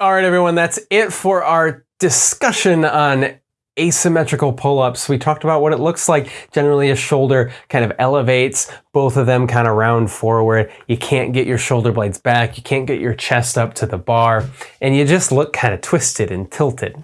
All right, everyone, that's it for our discussion on asymmetrical pull-ups. We talked about what it looks like. Generally a shoulder kind of elevates, both of them kind of round forward. You can't get your shoulder blades back. You can't get your chest up to the bar and you just look kind of twisted and tilted.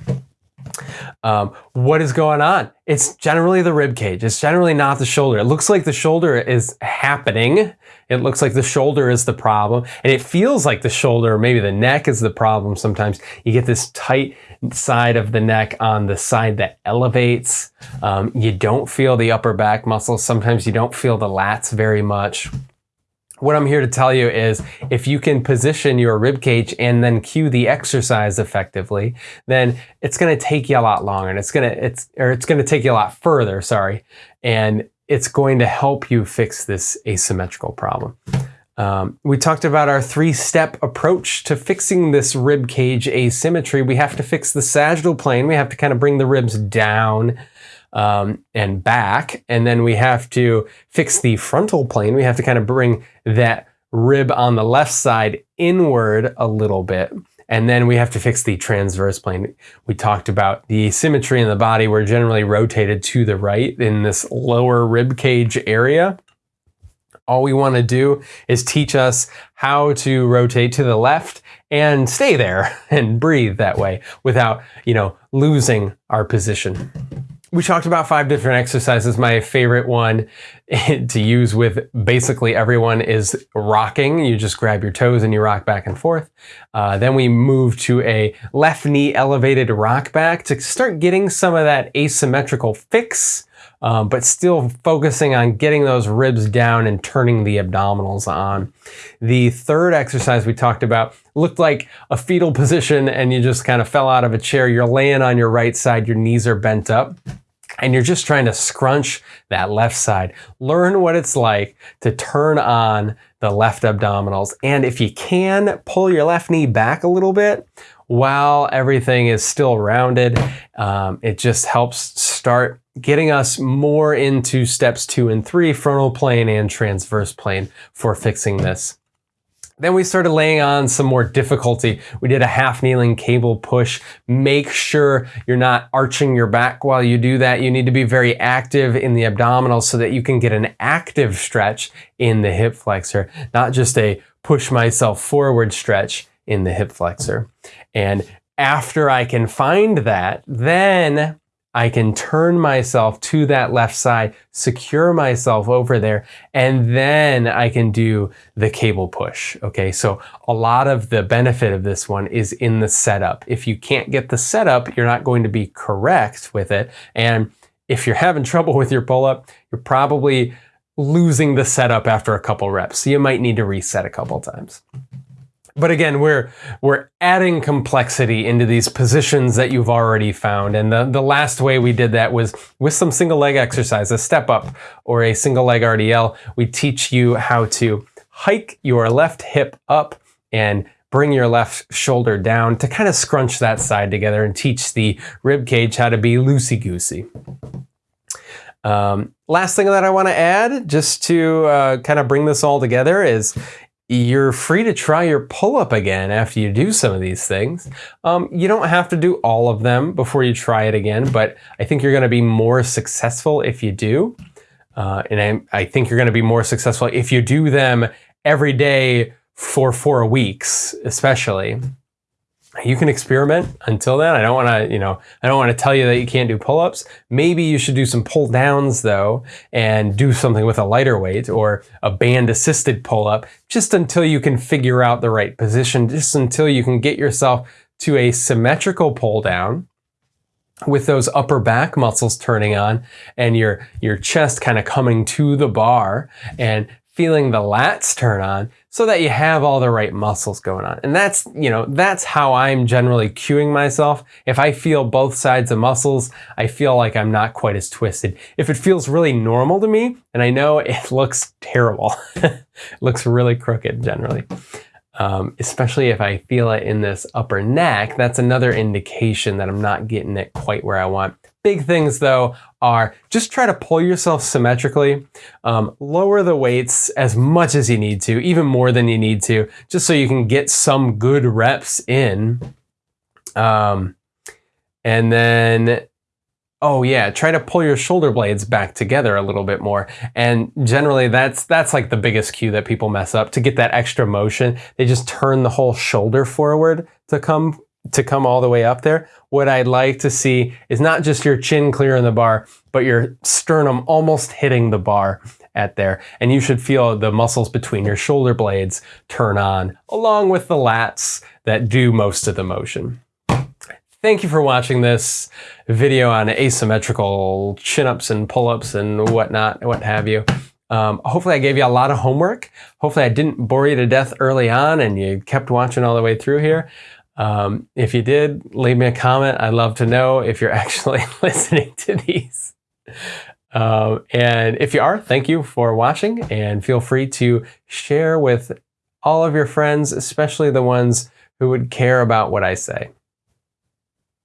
Um, what is going on? It's generally the rib cage. It's generally not the shoulder. It looks like the shoulder is happening. It looks like the shoulder is the problem. And it feels like the shoulder, or maybe the neck is the problem sometimes. You get this tight side of the neck on the side that elevates. Um, you don't feel the upper back muscles. Sometimes you don't feel the lats very much. What I'm here to tell you is if you can position your rib cage and then cue the exercise effectively, then it's going to take you a lot longer and it's going to it's or it's going to take you a lot further, sorry. And it's going to help you fix this asymmetrical problem. Um, we talked about our three-step approach to fixing this rib cage asymmetry. We have to fix the sagittal plane. We have to kind of bring the ribs down um, and back. And then we have to fix the frontal plane. We have to kind of bring that rib on the left side inward a little bit. And then we have to fix the transverse plane. We talked about the symmetry in the body. We're generally rotated to the right in this lower rib cage area. All we want to do is teach us how to rotate to the left and stay there and breathe that way without, you know, losing our position we talked about five different exercises. My favorite one to use with basically everyone is rocking. You just grab your toes and you rock back and forth. Uh, then we move to a left knee elevated rock back to start getting some of that asymmetrical fix, um, but still focusing on getting those ribs down and turning the abdominals on. The third exercise we talked about looked like a fetal position and you just kind of fell out of a chair. You're laying on your right side, your knees are bent up and you're just trying to scrunch that left side. Learn what it's like to turn on the left abdominals. And if you can, pull your left knee back a little bit while everything is still rounded. Um, it just helps start getting us more into steps two and three, frontal plane and transverse plane for fixing this. Then we started laying on some more difficulty. We did a half kneeling cable push. Make sure you're not arching your back while you do that. You need to be very active in the abdominals so that you can get an active stretch in the hip flexor, not just a push myself forward stretch in the hip flexor. And after I can find that, then I can turn myself to that left side, secure myself over there, and then I can do the cable push. Okay, so a lot of the benefit of this one is in the setup. If you can't get the setup, you're not going to be correct with it. And if you're having trouble with your pull up, you're probably losing the setup after a couple reps. So you might need to reset a couple times. But again, we're we're adding complexity into these positions that you've already found. And the, the last way we did that was with some single leg exercise, a step up or a single leg RDL. We teach you how to hike your left hip up and bring your left shoulder down to kind of scrunch that side together and teach the rib cage how to be loosey-goosey. Um, last thing that I want to add, just to uh, kind of bring this all together, is you're free to try your pull-up again after you do some of these things. Um, you don't have to do all of them before you try it again, but I think you're gonna be more successful if you do. Uh, and I, I think you're gonna be more successful if you do them every day for four weeks, especially you can experiment until then. I don't want to, you know, I don't want to tell you that you can't do pull-ups. Maybe you should do some pull downs though and do something with a lighter weight or a band assisted pull-up just until you can figure out the right position, just until you can get yourself to a symmetrical pull down with those upper back muscles turning on and your, your chest kind of coming to the bar and feeling the lats turn on so that you have all the right muscles going on. And that's, you know, that's how I'm generally cueing myself. If I feel both sides of muscles, I feel like I'm not quite as twisted. If it feels really normal to me, and I know it looks terrible, it looks really crooked generally. Um, especially if I feel it in this upper neck, that's another indication that I'm not getting it quite where I want. Big things though are just try to pull yourself symmetrically, um, lower the weights as much as you need to, even more than you need to, just so you can get some good reps in. Um, and then, oh yeah, try to pull your shoulder blades back together a little bit more. And generally, that's that's like the biggest cue that people mess up. To get that extra motion, they just turn the whole shoulder forward to come to come all the way up there. What I'd like to see is not just your chin clearing the bar, but your sternum almost hitting the bar at there. And you should feel the muscles between your shoulder blades turn on, along with the lats that do most of the motion. Thank you for watching this video on asymmetrical chin-ups and pull-ups and whatnot, what have you. Um, hopefully I gave you a lot of homework. Hopefully I didn't bore you to death early on and you kept watching all the way through here. Um, if you did, leave me a comment. I'd love to know if you're actually listening to these. Um, and if you are, thank you for watching and feel free to share with all of your friends, especially the ones who would care about what I say.